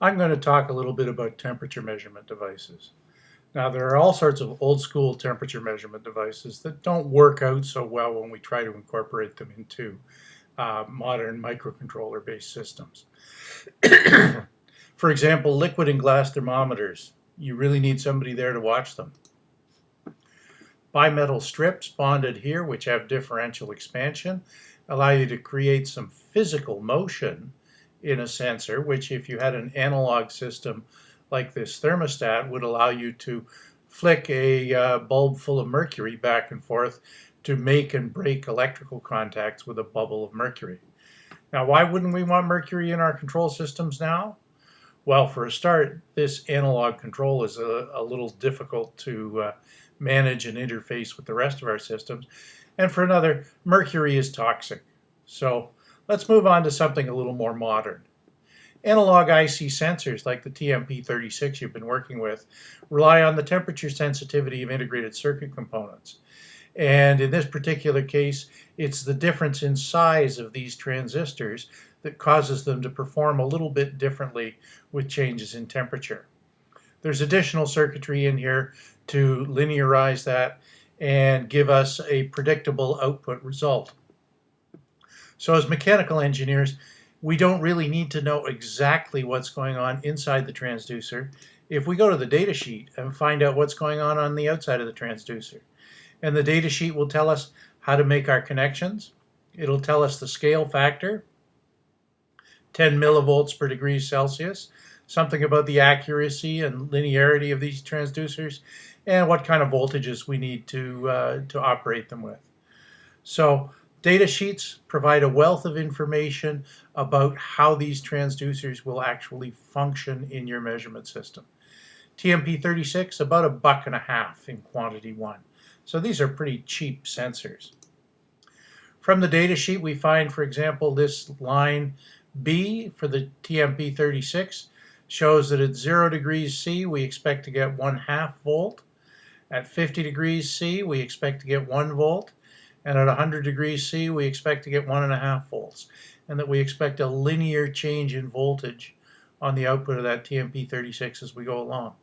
I'm going to talk a little bit about temperature measurement devices. Now there are all sorts of old school temperature measurement devices that don't work out so well when we try to incorporate them into uh, modern microcontroller based systems. For example, liquid and glass thermometers. You really need somebody there to watch them. Bimetal strips bonded here, which have differential expansion, allow you to create some physical motion in a sensor, which if you had an analog system like this thermostat would allow you to flick a uh, bulb full of mercury back and forth to make and break electrical contacts with a bubble of mercury. Now, why wouldn't we want mercury in our control systems now? Well, for a start, this analog control is a, a little difficult to uh, manage and interface with the rest of our systems. And for another, mercury is toxic. So Let's move on to something a little more modern. Analog IC sensors like the TMP36 you've been working with rely on the temperature sensitivity of integrated circuit components. And in this particular case, it's the difference in size of these transistors that causes them to perform a little bit differently with changes in temperature. There's additional circuitry in here to linearize that and give us a predictable output result. So as mechanical engineers, we don't really need to know exactly what's going on inside the transducer if we go to the data sheet and find out what's going on on the outside of the transducer. And the data sheet will tell us how to make our connections. It'll tell us the scale factor, 10 millivolts per degree Celsius, something about the accuracy and linearity of these transducers, and what kind of voltages we need to, uh, to operate them with. So Data sheets provide a wealth of information about how these transducers will actually function in your measurement system. TMP36, about a buck and a half in quantity one. So these are pretty cheap sensors. From the data sheet, we find, for example, this line B for the TMP36 shows that at 0 degrees C, we expect to get 1 half volt. At 50 degrees C, we expect to get 1 volt and at 100 degrees C we expect to get one and a half volts and that we expect a linear change in voltage on the output of that TMP36 as we go along.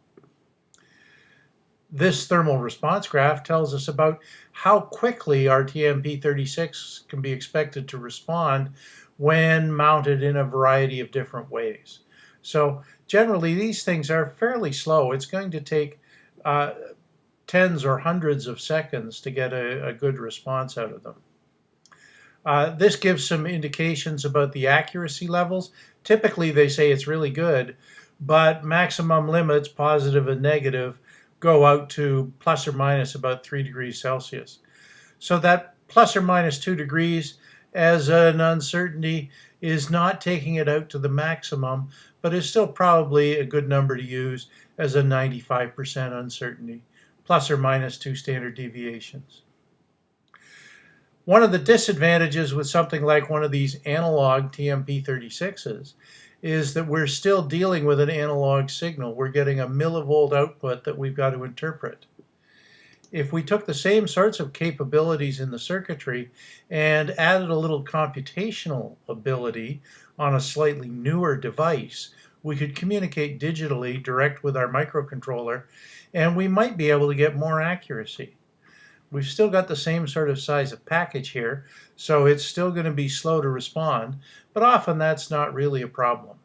This thermal response graph tells us about how quickly our TMP36 can be expected to respond when mounted in a variety of different ways. So generally these things are fairly slow. It's going to take uh, tens or hundreds of seconds to get a, a good response out of them. Uh, this gives some indications about the accuracy levels. Typically they say it's really good, but maximum limits, positive and negative, go out to plus or minus about 3 degrees Celsius. So that plus or minus 2 degrees as an uncertainty is not taking it out to the maximum, but is still probably a good number to use as a 95% uncertainty plus or minus two standard deviations. One of the disadvantages with something like one of these analog TMP36s is that we're still dealing with an analog signal. We're getting a millivolt output that we've got to interpret. If we took the same sorts of capabilities in the circuitry and added a little computational ability on a slightly newer device, we could communicate digitally direct with our microcontroller and we might be able to get more accuracy. We've still got the same sort of size of package here, so it's still going to be slow to respond, but often that's not really a problem.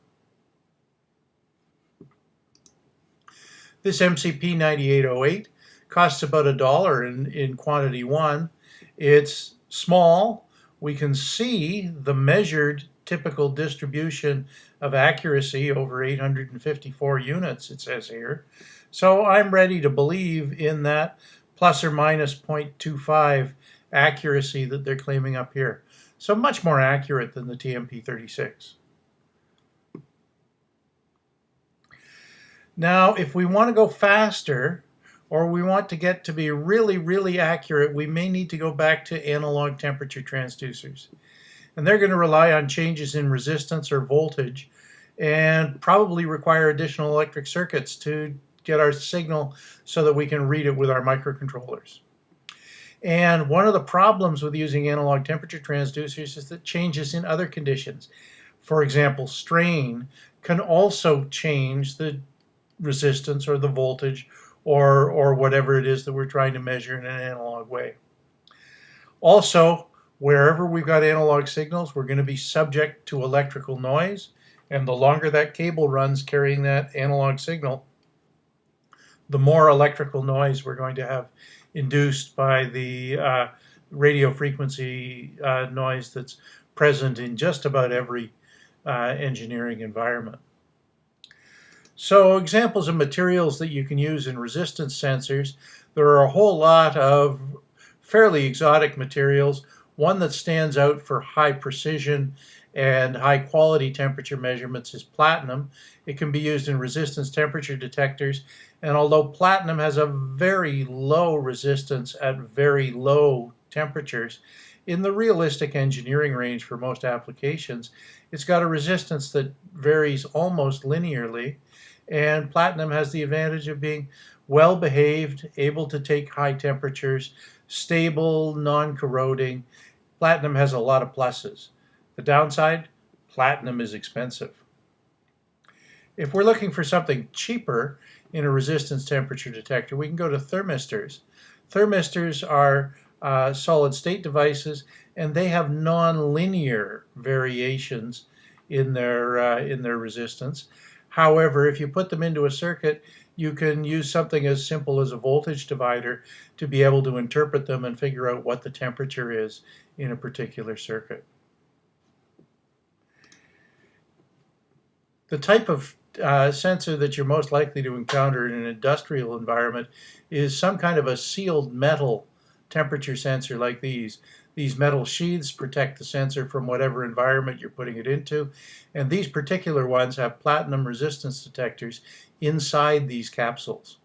This MCP 9808 costs about a dollar in, in quantity one. It's small. We can see the measured typical distribution of accuracy over 854 units, it says here. So I'm ready to believe in that plus or minus 0.25 accuracy that they're claiming up here. So much more accurate than the TMP36. Now, if we want to go faster, or we want to get to be really, really accurate, we may need to go back to analog temperature transducers. And they're going to rely on changes in resistance or voltage and probably require additional electric circuits to get our signal so that we can read it with our microcontrollers. And one of the problems with using analog temperature transducers is that changes in other conditions, for example, strain, can also change the resistance or the voltage or, or whatever it is that we're trying to measure in an analog way. Also, wherever we've got analog signals, we're going to be subject to electrical noise. And the longer that cable runs carrying that analog signal, the more electrical noise we're going to have induced by the uh, radio frequency uh, noise that's present in just about every uh, engineering environment. So examples of materials that you can use in resistance sensors, there are a whole lot of fairly exotic materials. One that stands out for high precision and high quality temperature measurements is platinum. It can be used in resistance temperature detectors and although platinum has a very low resistance at very low temperatures, in the realistic engineering range for most applications, it's got a resistance that varies almost linearly and platinum has the advantage of being well behaved, able to take high temperatures, stable, non-corroding. Platinum has a lot of pluses. The downside, platinum is expensive. If we're looking for something cheaper in a resistance temperature detector, we can go to thermistors. Thermistors are uh, solid state devices and they have nonlinear variations in their, uh, in their resistance. However, if you put them into a circuit, you can use something as simple as a voltage divider to be able to interpret them and figure out what the temperature is in a particular circuit. The type of uh, sensor that you're most likely to encounter in an industrial environment is some kind of a sealed metal temperature sensor like these. These metal sheaths protect the sensor from whatever environment you're putting it into. And these particular ones have platinum resistance detectors inside these capsules.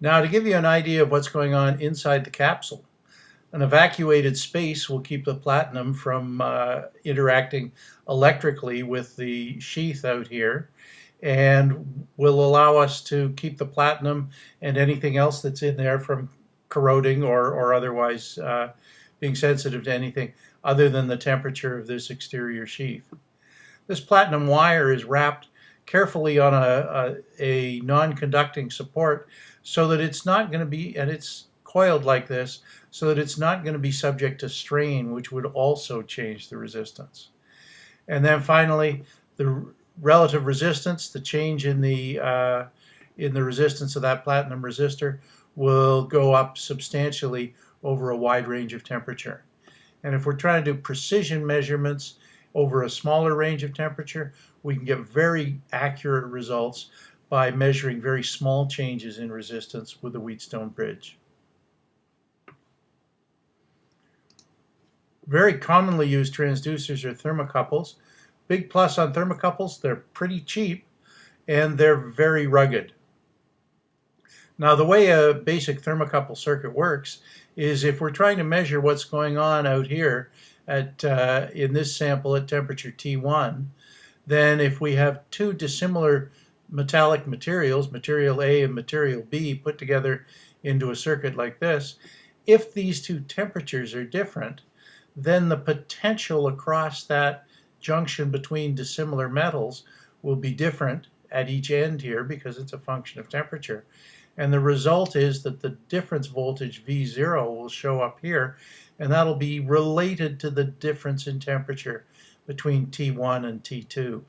Now to give you an idea of what's going on inside the capsule, an evacuated space will keep the platinum from uh, interacting electrically with the sheath out here and will allow us to keep the platinum and anything else that's in there from corroding or, or otherwise uh, being sensitive to anything other than the temperature of this exterior sheath. This platinum wire is wrapped carefully on a, a, a non-conducting support so that it's not going to be, and it's coiled like this, so that it's not going to be subject to strain, which would also change the resistance. And then finally, the relative resistance, the change in the uh, in the resistance of that platinum resistor will go up substantially over a wide range of temperature. And if we're trying to do precision measurements over a smaller range of temperature, we can get very accurate results by measuring very small changes in resistance with the Wheatstone bridge. Very commonly used transducers are thermocouples. Big plus on thermocouples, they're pretty cheap and they're very rugged. Now the way a basic thermocouple circuit works is if we're trying to measure what's going on out here at uh, in this sample at temperature T1, then if we have two dissimilar metallic materials, material A and material B, put together into a circuit like this, if these two temperatures are different, then the potential across that junction between dissimilar metals will be different at each end here because it's a function of temperature. And the result is that the difference voltage V0 will show up here, and that'll be related to the difference in temperature between T1 and T2.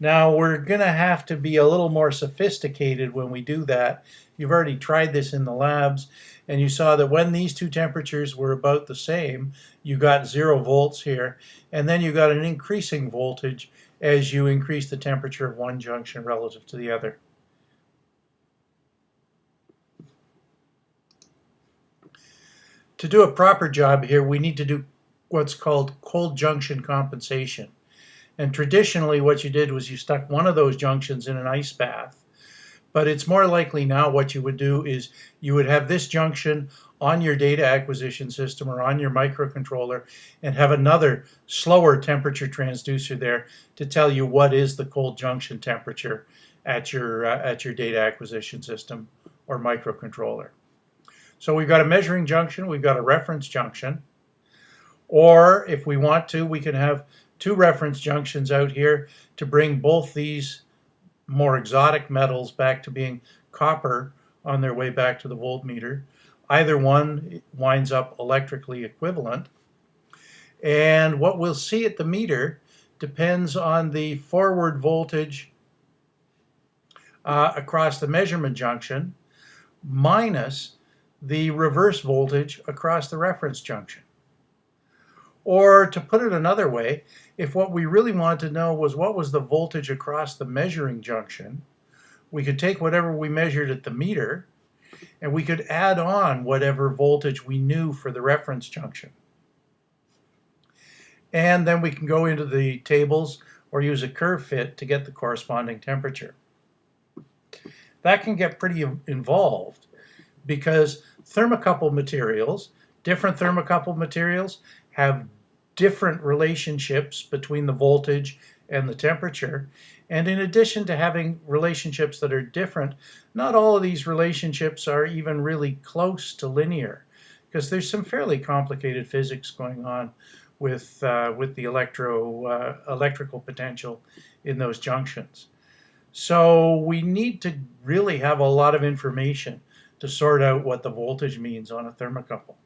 Now we're going to have to be a little more sophisticated when we do that. You've already tried this in the labs and you saw that when these two temperatures were about the same, you got zero volts here and then you got an increasing voltage as you increase the temperature of one junction relative to the other. To do a proper job here, we need to do what's called cold junction compensation. And traditionally what you did was you stuck one of those junctions in an ice bath. But it's more likely now what you would do is you would have this junction on your data acquisition system or on your microcontroller and have another slower temperature transducer there to tell you what is the cold junction temperature at your, uh, at your data acquisition system or microcontroller. So we've got a measuring junction, we've got a reference junction. Or if we want to, we can have two reference junctions out here to bring both these more exotic metals back to being copper on their way back to the voltmeter. Either one winds up electrically equivalent. And what we'll see at the meter depends on the forward voltage uh, across the measurement junction minus the reverse voltage across the reference junction. Or to put it another way, if what we really wanted to know was what was the voltage across the measuring junction, we could take whatever we measured at the meter and we could add on whatever voltage we knew for the reference junction. And then we can go into the tables or use a curve fit to get the corresponding temperature. That can get pretty involved because thermocouple materials, different thermocouple materials have different relationships between the voltage and the temperature. And in addition to having relationships that are different, not all of these relationships are even really close to linear because there's some fairly complicated physics going on with, uh, with the electro, uh, electrical potential in those junctions. So we need to really have a lot of information to sort out what the voltage means on a thermocouple.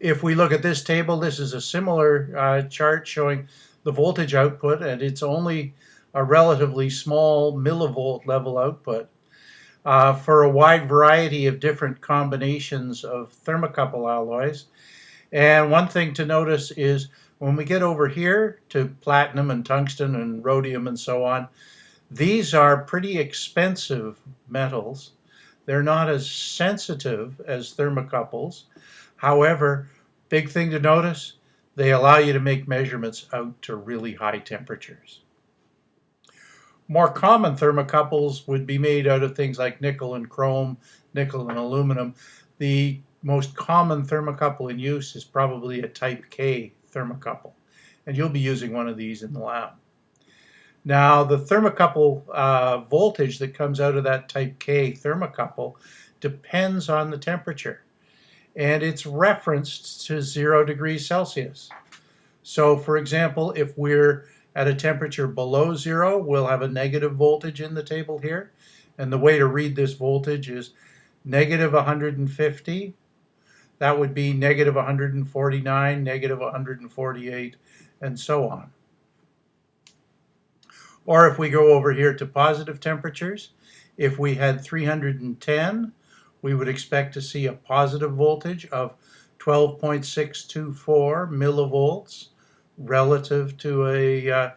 If we look at this table, this is a similar uh, chart showing the voltage output, and it's only a relatively small millivolt level output uh, for a wide variety of different combinations of thermocouple alloys. And one thing to notice is when we get over here to platinum and tungsten and rhodium and so on, these are pretty expensive metals. They're not as sensitive as thermocouples. However, big thing to notice, they allow you to make measurements out to really high temperatures. More common thermocouples would be made out of things like nickel and chrome, nickel and aluminum. The most common thermocouple in use is probably a type K thermocouple, and you'll be using one of these in the lab. Now, the thermocouple uh, voltage that comes out of that type K thermocouple depends on the temperature, and it's referenced to zero degrees Celsius. So, for example, if we're at a temperature below zero, we'll have a negative voltage in the table here. And the way to read this voltage is negative 150. That would be negative 149, negative 148, and so on. Or if we go over here to positive temperatures, if we had 310, we would expect to see a positive voltage of 12.624 millivolts relative to a, uh,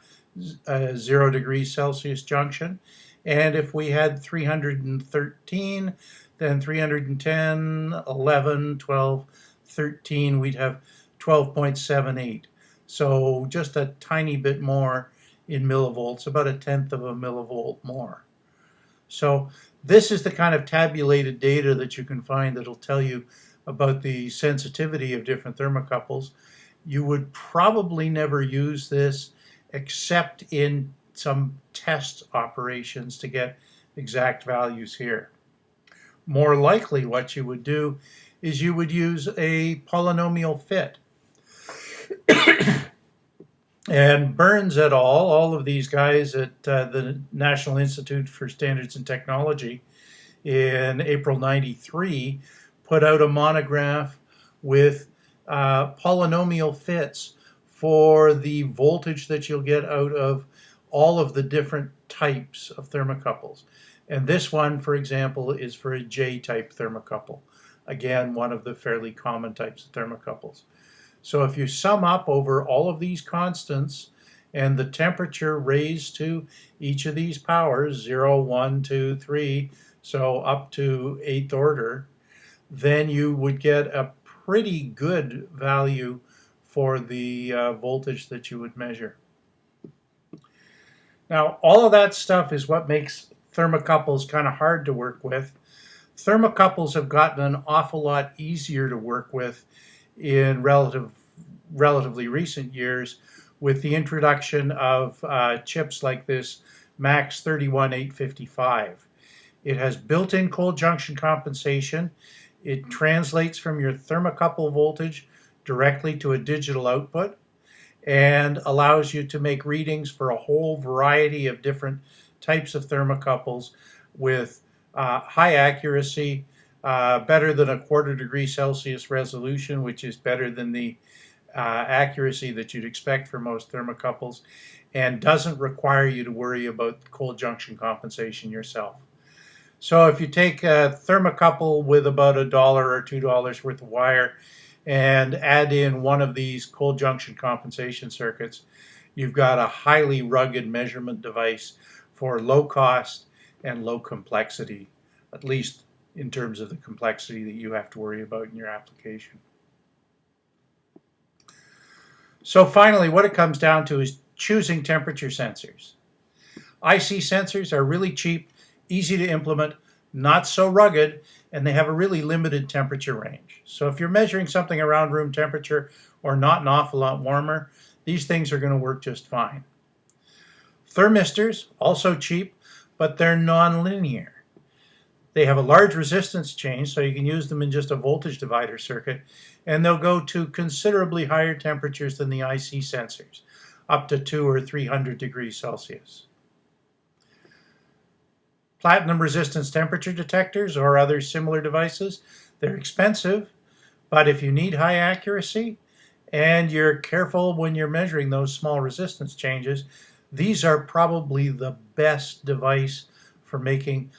a zero degrees Celsius junction. And if we had 313, then 310, 11, 12, 13, we'd have 12.78. So just a tiny bit more in millivolts, about a tenth of a millivolt more. So this is the kind of tabulated data that you can find that'll tell you about the sensitivity of different thermocouples. You would probably never use this except in some test operations to get exact values here. More likely what you would do is you would use a polynomial fit. And Burns et al., all of these guys at uh, the National Institute for Standards and Technology in April 93 put out a monograph with uh, polynomial fits for the voltage that you'll get out of all of the different types of thermocouples. And this one, for example, is for a J-type thermocouple. Again, one of the fairly common types of thermocouples. So if you sum up over all of these constants and the temperature raised to each of these powers, 0, 1, 2, 3, so up to 8th order, then you would get a pretty good value for the uh, voltage that you would measure. Now, all of that stuff is what makes thermocouples kind of hard to work with. Thermocouples have gotten an awful lot easier to work with in relative, relatively recent years with the introduction of uh, chips like this MAX 31855. It has built-in cold junction compensation. It translates from your thermocouple voltage directly to a digital output and allows you to make readings for a whole variety of different types of thermocouples with uh, high accuracy, uh, better than a quarter degree Celsius resolution, which is better than the uh, accuracy that you'd expect for most thermocouples, and doesn't require you to worry about cold junction compensation yourself. So if you take a thermocouple with about a dollar or two dollars worth of wire and add in one of these cold junction compensation circuits, you've got a highly rugged measurement device for low cost and low complexity, at least in terms of the complexity that you have to worry about in your application. So finally, what it comes down to is choosing temperature sensors. IC sensors are really cheap, easy to implement, not so rugged, and they have a really limited temperature range. So if you're measuring something around room temperature or not an awful lot warmer, these things are going to work just fine. Thermistors, also cheap, but they're non-linear. They have a large resistance change, so you can use them in just a voltage divider circuit, and they'll go to considerably higher temperatures than the IC sensors, up to 2 or 300 degrees Celsius. Platinum resistance temperature detectors or other similar devices, they're expensive, but if you need high accuracy and you're careful when you're measuring those small resistance changes, these are probably the best device for making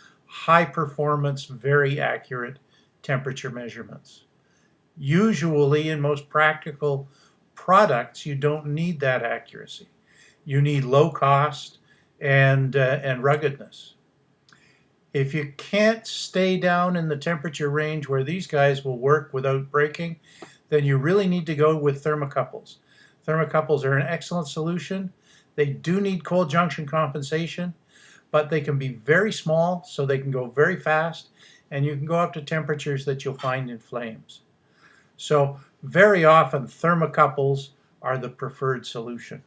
high performance, very accurate temperature measurements. Usually in most practical products, you don't need that accuracy. You need low cost and, uh, and ruggedness. If you can't stay down in the temperature range where these guys will work without breaking, then you really need to go with thermocouples. Thermocouples are an excellent solution. They do need cold junction compensation, but they can be very small, so they can go very fast, and you can go up to temperatures that you'll find in flames. So very often thermocouples are the preferred solution.